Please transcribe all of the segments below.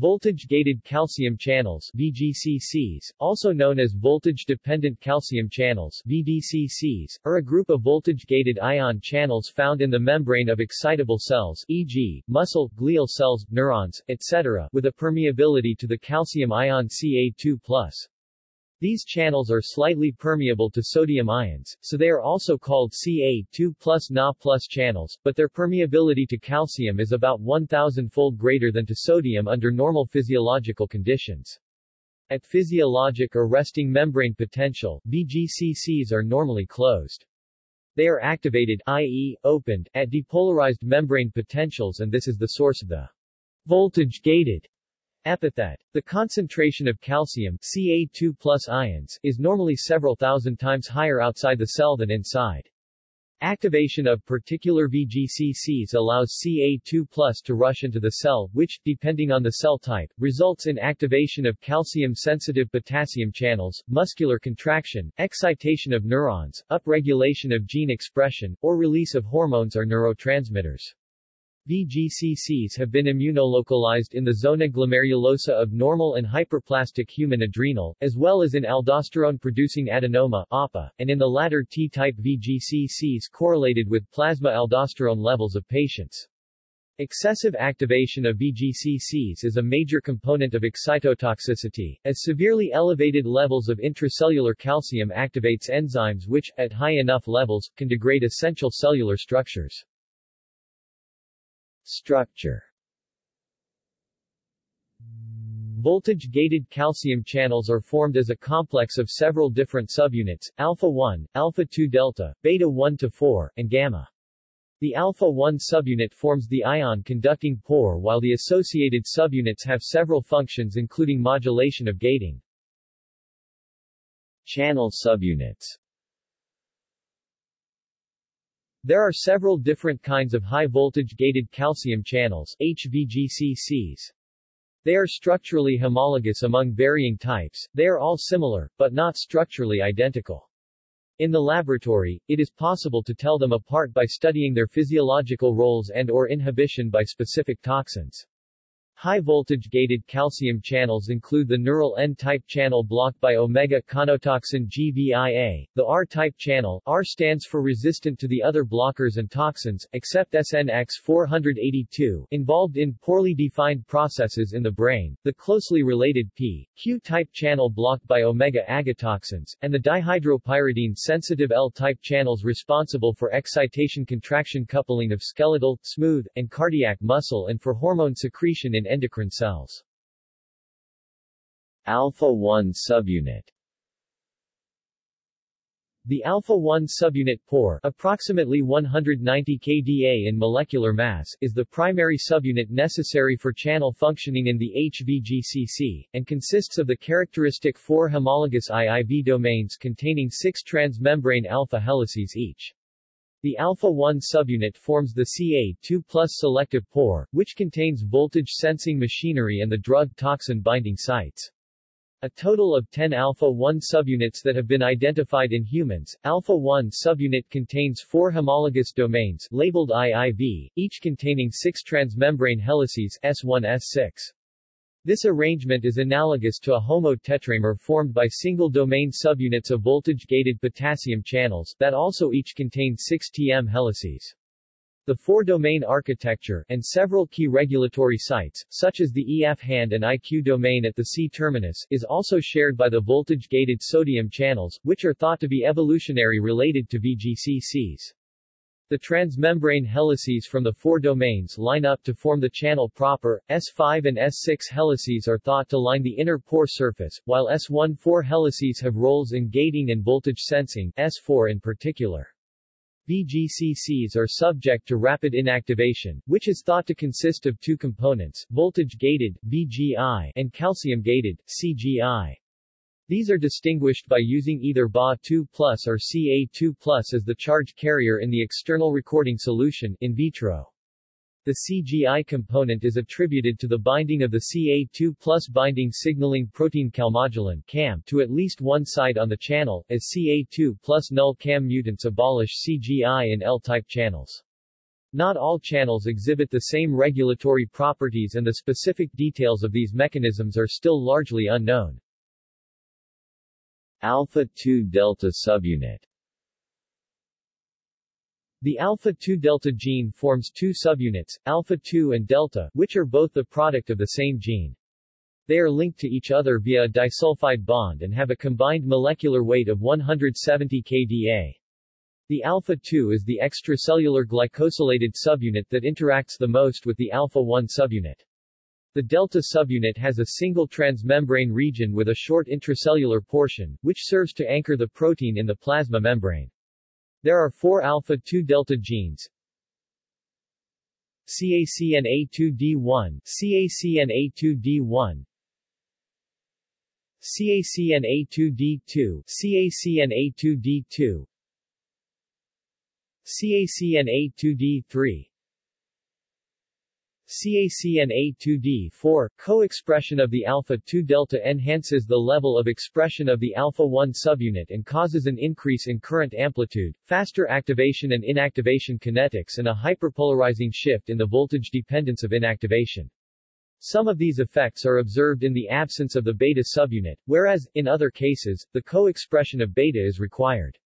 Voltage-gated calcium channels VGCCs, also known as voltage-dependent calcium channels VDCCs, are a group of voltage-gated ion channels found in the membrane of excitable cells e.g., muscle, glial cells, neurons, etc. with a permeability to the calcium ion Ca2+. These channels are slightly permeable to sodium ions, so they are also called Ca2 plus Na plus channels, but their permeability to calcium is about 1,000-fold greater than to sodium under normal physiological conditions. At physiologic or resting membrane potential, VGCCs are normally closed. They are activated i.e., opened, at depolarized membrane potentials and this is the source of the voltage-gated Epithet. The concentration of calcium Ca2 plus ions is normally several thousand times higher outside the cell than inside. Activation of particular VGCCs allows Ca2 plus to rush into the cell, which, depending on the cell type, results in activation of calcium-sensitive potassium channels, muscular contraction, excitation of neurons, upregulation of gene expression, or release of hormones or neurotransmitters. VGCCs have been immunolocalized in the zona glomerulosa of normal and hyperplastic human adrenal, as well as in aldosterone-producing adenoma APA, and in the latter T-type VGCCs correlated with plasma aldosterone levels of patients. Excessive activation of VGCCs is a major component of excitotoxicity, as severely elevated levels of intracellular calcium activates enzymes which, at high enough levels, can degrade essential cellular structures. Structure Voltage-gated calcium channels are formed as a complex of several different subunits, alpha-1, alpha-2 delta, beta-1 to 4, and gamma. The alpha-1 subunit forms the ion-conducting pore while the associated subunits have several functions including modulation of gating. Channel subunits there are several different kinds of high-voltage gated calcium channels HVGCCs. They are structurally homologous among varying types, they are all similar, but not structurally identical. In the laboratory, it is possible to tell them apart by studying their physiological roles and or inhibition by specific toxins. High-voltage gated calcium channels include the neural N-type channel blocked by omega-conotoxin GVIA, the R-type channel R stands for resistant to the other blockers and toxins, except SNX482 involved in poorly defined processes in the brain, the closely related P, Q-type channel blocked by omega-agatoxins, and the dihydropyridine-sensitive L-type channels responsible for excitation-contraction coupling of skeletal, smooth, and cardiac muscle and for hormone secretion in endocrine cells. Alpha-1 subunit the alpha-1 subunit pore, approximately 190 kDa in molecular mass, is the primary subunit necessary for channel functioning in the HVGCC, and consists of the characteristic four homologous IIV domains containing six transmembrane alpha helices each. The alpha-1 subunit forms the Ca2 plus selective pore, which contains voltage-sensing machinery and the drug-toxin binding sites. A total of 10 alpha-1 subunits that have been identified in humans. Alpha-1 subunit contains four homologous domains labeled IIV, each containing six transmembrane helices S1 S6. This arrangement is analogous to a homo-tetramer formed by single-domain subunits of voltage-gated potassium channels that also each contain 6 Tm helices. The four-domain architecture, and several key regulatory sites, such as the EF hand and IQ domain at the C-terminus, is also shared by the voltage-gated sodium channels, which are thought to be evolutionary related to VGCCs. The transmembrane helices from the four domains line up to form the channel proper. S5 and S6 helices are thought to line the inner pore surface, while S1-4 helices have roles in gating and voltage sensing, S4 in particular. VGCCs are subject to rapid inactivation, which is thought to consist of two components, voltage-gated VGI, and calcium-gated CGI. These are distinguished by using either Ba2 plus or Ca2 plus as the charge carrier in the external recording solution in vitro. The CGI component is attributed to the binding of the Ca2 plus binding signaling protein calmodulin CAM to at least one site on the channel, as Ca2 plus null CAM mutants abolish CGI in L-type channels. Not all channels exhibit the same regulatory properties and the specific details of these mechanisms are still largely unknown. Alpha-2 delta subunit The alpha-2 delta gene forms two subunits, alpha-2 and delta, which are both the product of the same gene. They are linked to each other via a disulfide bond and have a combined molecular weight of 170 kDa. The alpha-2 is the extracellular glycosylated subunit that interacts the most with the alpha-1 subunit. The delta subunit has a single transmembrane region with a short intracellular portion, which serves to anchor the protein in the plasma membrane. There are four alpha-2 delta genes, CACNA2D1, CACNA2D1, CACNA2D2, CACNA2D2, CACNA2D3 CACNA2D4 co-expression of the alpha-2 delta enhances the level of expression of the alpha-1 subunit and causes an increase in current amplitude, faster activation and inactivation kinetics and a hyperpolarizing shift in the voltage dependence of inactivation. Some of these effects are observed in the absence of the beta subunit, whereas, in other cases, the co-expression of beta is required.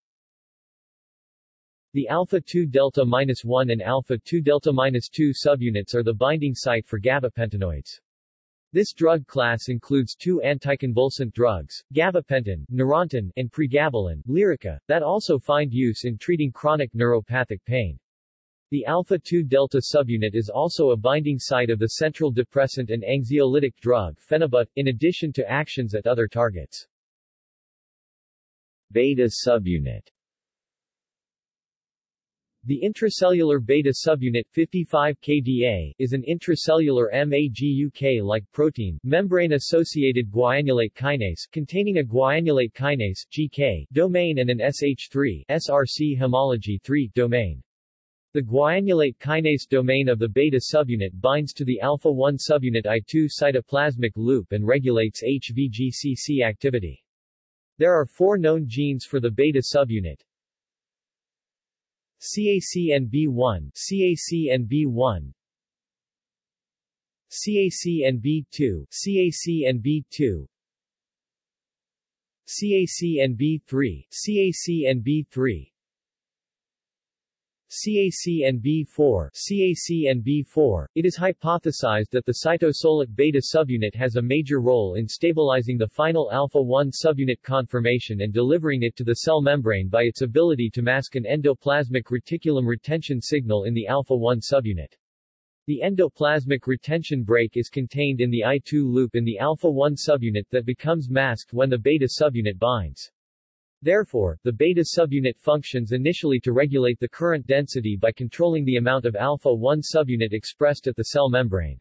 The alpha-2 delta-1 and alpha-2 delta-2 subunits are the binding site for gabapentinoids. This drug class includes two anticonvulsant drugs, gabapentin, Neurontin, and pregabalin, Lyrica, that also find use in treating chronic neuropathic pain. The alpha-2 delta subunit is also a binding site of the central depressant and anxiolytic drug phenibut, in addition to actions at other targets. Beta subunit the intracellular beta subunit 55 kDa is an intracellular MAGUK-like protein, membrane-associated guanylate kinase containing a guanylate kinase GK domain and an SH3 SRC homology 3 domain. The guanylate kinase domain of the beta subunit binds to the alpha-1 subunit I2 cytoplasmic loop and regulates HVGCC activity. There are four known genes for the beta subunit, CACNB1, CACNB1, CACNB2, CACNB2, CACNB3, CACNB3, CACNB4, CACNB4, it is hypothesized that the cytosolic beta subunit has a major role in stabilizing the final alpha-1 subunit conformation and delivering it to the cell membrane by its ability to mask an endoplasmic reticulum retention signal in the alpha-1 subunit. The endoplasmic retention brake is contained in the I2 loop in the alpha-1 subunit that becomes masked when the beta subunit binds. Therefore, the beta subunit functions initially to regulate the current density by controlling the amount of alpha-1 subunit expressed at the cell membrane.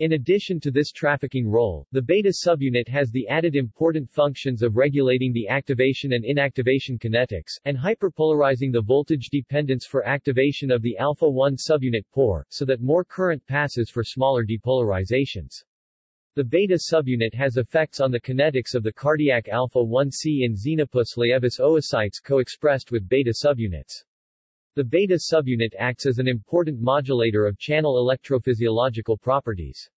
In addition to this trafficking role, the beta subunit has the added important functions of regulating the activation and inactivation kinetics, and hyperpolarizing the voltage dependence for activation of the alpha-1 subunit pore, so that more current passes for smaller depolarizations. The beta subunit has effects on the kinetics of the cardiac alpha-1c in Xenopus laevis oocytes co-expressed with beta subunits. The beta subunit acts as an important modulator of channel electrophysiological properties.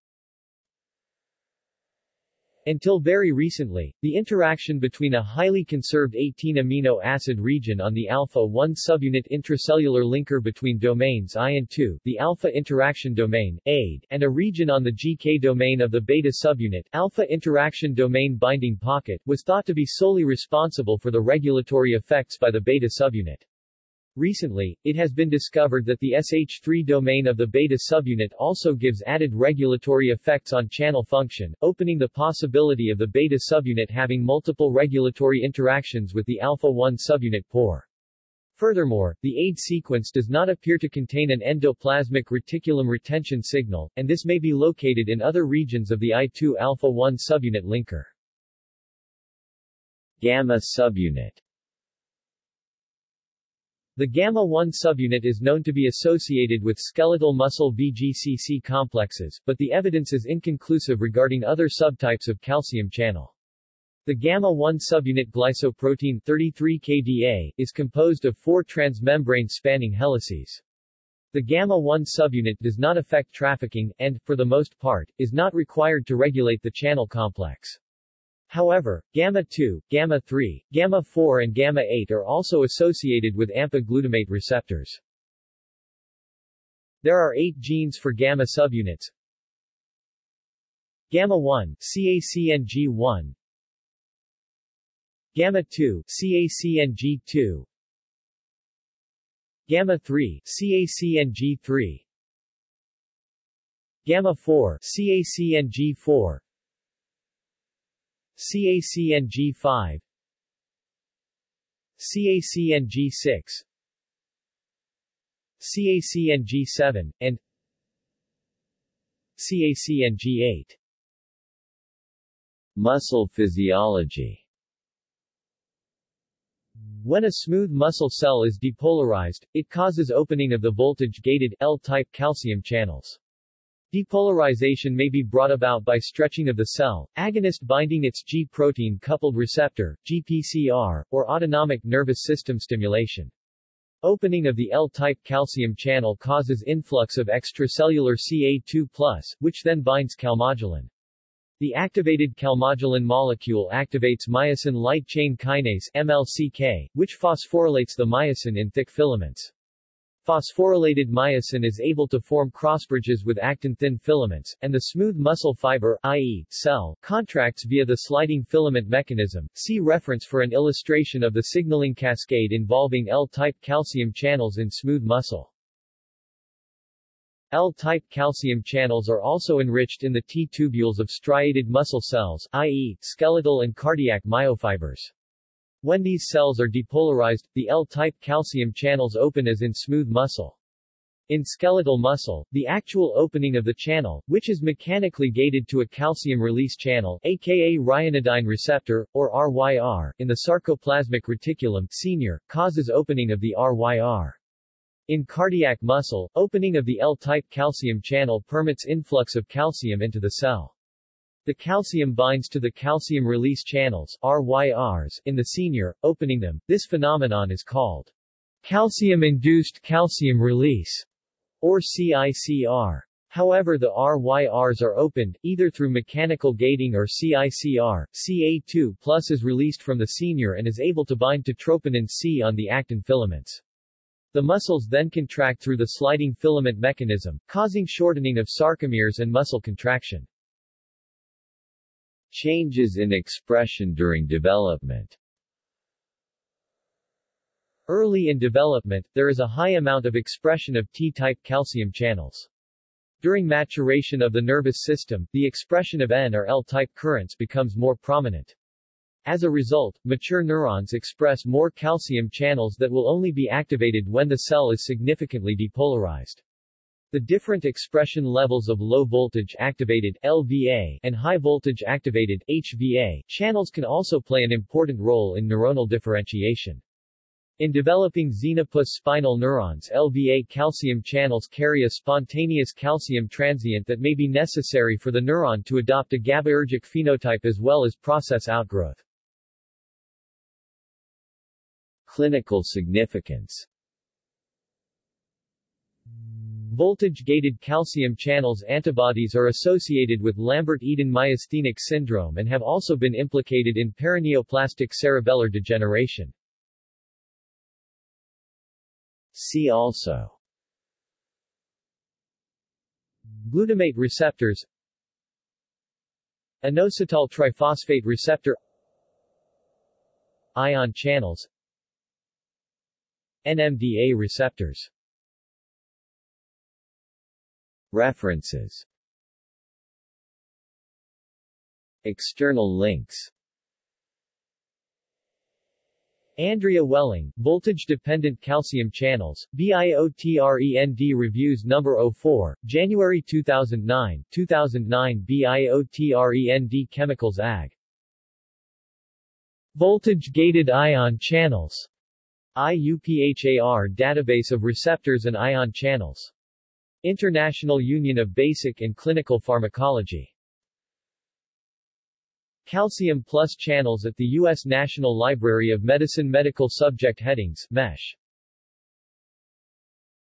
Until very recently, the interaction between a highly conserved 18-amino acid region on the alpha-1 subunit intracellular linker between domains I and II, the alpha interaction domain, AID, and a region on the GK domain of the beta subunit, alpha interaction domain binding pocket, was thought to be solely responsible for the regulatory effects by the beta subunit. Recently, it has been discovered that the SH3 domain of the beta subunit also gives added regulatory effects on channel function, opening the possibility of the beta subunit having multiple regulatory interactions with the alpha-1 subunit pore. Furthermore, the AID sequence does not appear to contain an endoplasmic reticulum retention signal, and this may be located in other regions of the I2 alpha-1 subunit linker. Gamma subunit the gamma-1 subunit is known to be associated with skeletal muscle VGCC complexes, but the evidence is inconclusive regarding other subtypes of calcium channel. The gamma-1 subunit glycoprotein 33 kDa is composed of four transmembrane spanning helices. The gamma-1 subunit does not affect trafficking and, for the most part, is not required to regulate the channel complex. However, gamma-2, gamma-3, gamma-4 and gamma-8 are also associated with AMPA glutamate receptors. There are eight genes for gamma subunits. Gamma-1, CACNG1 Gamma-2, CACNG2 Gamma-3, CACNG3 Gamma-4, CACNG4 CACNG5 CACNG6 CACNG7, and CACNG8 Muscle physiology. When a smooth muscle cell is depolarized, it causes opening of the voltage-gated, L-type calcium channels. Depolarization may be brought about by stretching of the cell, agonist binding its G-protein coupled receptor, GPCR, or autonomic nervous system stimulation. Opening of the L-type calcium channel causes influx of extracellular Ca2+, which then binds calmodulin. The activated calmodulin molecule activates myosin light chain kinase MLCK, which phosphorylates the myosin in thick filaments. Phosphorylated myosin is able to form crossbridges with actin-thin filaments, and the smooth muscle fiber, i.e., cell, contracts via the sliding filament mechanism. See reference for an illustration of the signaling cascade involving L-type calcium channels in smooth muscle. L-type calcium channels are also enriched in the T-tubules of striated muscle cells, i.e., skeletal and cardiac myofibers. When these cells are depolarized, the L-type calcium channels open as in smooth muscle. In skeletal muscle, the actual opening of the channel, which is mechanically gated to a calcium release channel aka ryanodine receptor, or RYR, in the sarcoplasmic reticulum senior, causes opening of the RYR. In cardiac muscle, opening of the L-type calcium channel permits influx of calcium into the cell. The calcium binds to the calcium release channels RYRs in the senior, opening them. This phenomenon is called calcium-induced calcium release, or CICR. However the RYRs are opened, either through mechanical gating or CICR, Ca2 plus is released from the senior and is able to bind to troponin C on the actin filaments. The muscles then contract through the sliding filament mechanism, causing shortening of sarcomeres and muscle contraction. Changes in expression during development Early in development, there is a high amount of expression of T-type calcium channels. During maturation of the nervous system, the expression of N or L-type currents becomes more prominent. As a result, mature neurons express more calcium channels that will only be activated when the cell is significantly depolarized. The different expression levels of low-voltage activated LVA and high-voltage activated HVA channels can also play an important role in neuronal differentiation. In developing xenopus spinal neurons LVA calcium channels carry a spontaneous calcium transient that may be necessary for the neuron to adopt a GABAergic phenotype as well as process outgrowth. Clinical significance Voltage-gated calcium channels antibodies are associated with Lambert-Eaton myasthenic syndrome and have also been implicated in paraneoplastic cerebellar degeneration. See also Glutamate receptors Inositol triphosphate receptor Ion channels NMDA receptors References External links Andrea Welling, Voltage-Dependent Calcium Channels, BIOTREND Reviews No. 04, January 2009, 2009 BIOTREND Chemicals AG. Voltage-Gated Ion Channels. IUPHAR Database of Receptors and Ion Channels. International Union of Basic and Clinical Pharmacology Calcium Plus channels at the U.S. National Library of Medicine Medical Subject Headings MESH